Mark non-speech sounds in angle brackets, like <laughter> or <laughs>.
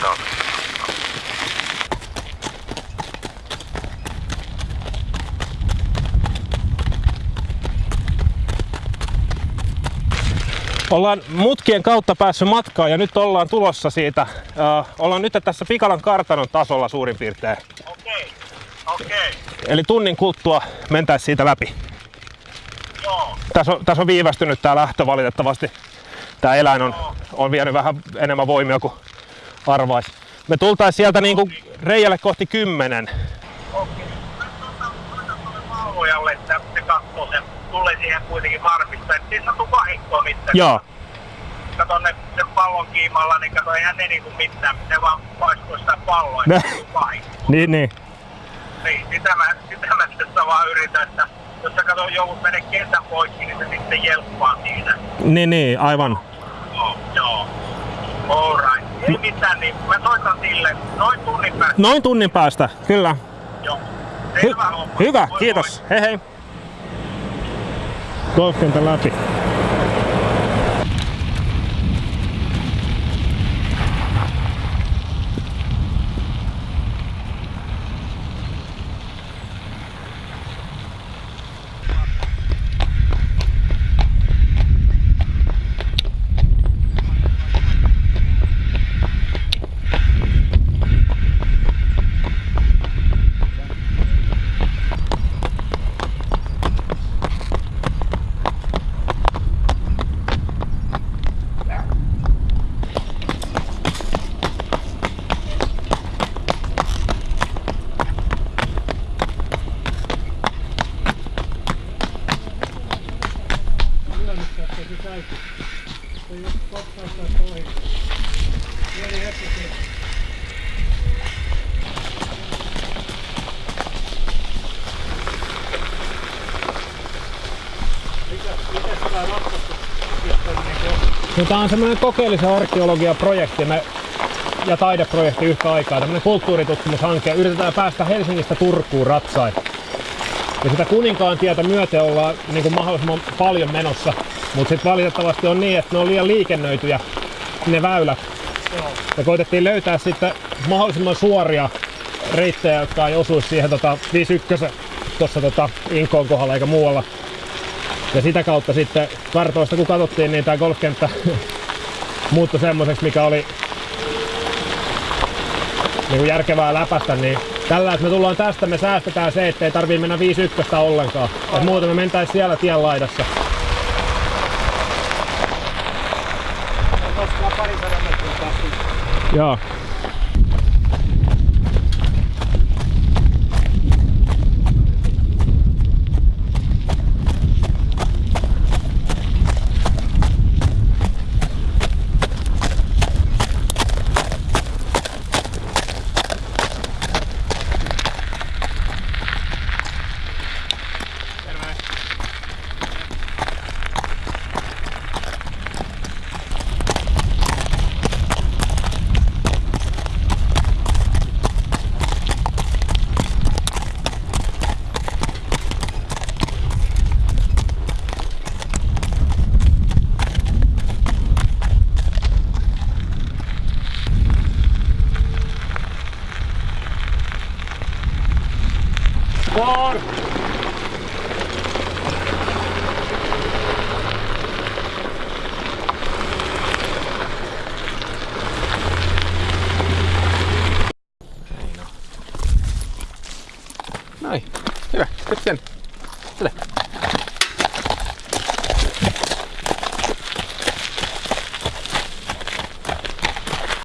samtal. Ollaan mutkien kautta päässyt matkaan ja nyt ollaan tulossa siitä. Uh, ollaan nyt tässä Pikalan kartanon tasolla suurin piirtein. Okei, okei, Eli tunnin kuluttua mentäisiin siitä läpi. Tässä on, tässä on viivästynyt tämä lähtö valitettavasti. Tämä eläin on, on vienyt vähän enemmän voimia kuin arvais. Me tultaisiin sieltä niinku reijälle kohti kymmenen. okei. Mä soitan tuolle valvojalle, että se katsoo sen, tulee siihen kuitenkin varmistaa, että ei satu vahinkoa mitään. Joo, Kato ne, sen pallon kiimalla, niin kato, eihän ne niinku mitään, ne vaan paiskoo sitä palloa, Ne. että ei tule vahinkoa. niin niin. Niin, sitä mä, sitä mä tässä vaan yritän, että kato joudut mennä kentän poikki, niin se sitten jelppaa siinä. Niin niin, aivan. Joo, joo. Alright. Ei mitään, niin mä soitan sille noin tunnin päästä. Noin tunnin päästä, kyllä. Joo. Hy- homma. hyvä, Moi kiitos. Hei hei. Golfkentän läpi. No, tämä on semmoinen kokeellisen arkeologia projekti me, ja taideprojekti yhtä aikaa, tämmöinen kulttuuritutkimushanke. Yritetään päästä Helsingistä Turkuun ratsain. Ja sitä kuninkaan tietä myöten ollaan niin kuin mahdollisimman paljon menossa, mutta sitten valitettavasti on niin, että ne on liian liikennöityjä ne väylät. Ja koitettiin löytää sitten mahdollisimman suoria reittejä, jotka ei osuisi siihen tota, 51 tuossa tota, Inkoon kohdalla eikä muualla. Ja sitä kautta sitten kartoista kun katsottiin, niin tämä golfkenttä <laughs> muuttui semmoiseksi, mikä oli niin kuin järkevää läpästä, niin tällä, että me tullaan tästä, me säästetään se, että ei tarvii mennä 51 ollenkaan. Et muuten me mentäis siellä tien laidassa. Joo. Kor! Noin, hyvä. Sitten. Tule.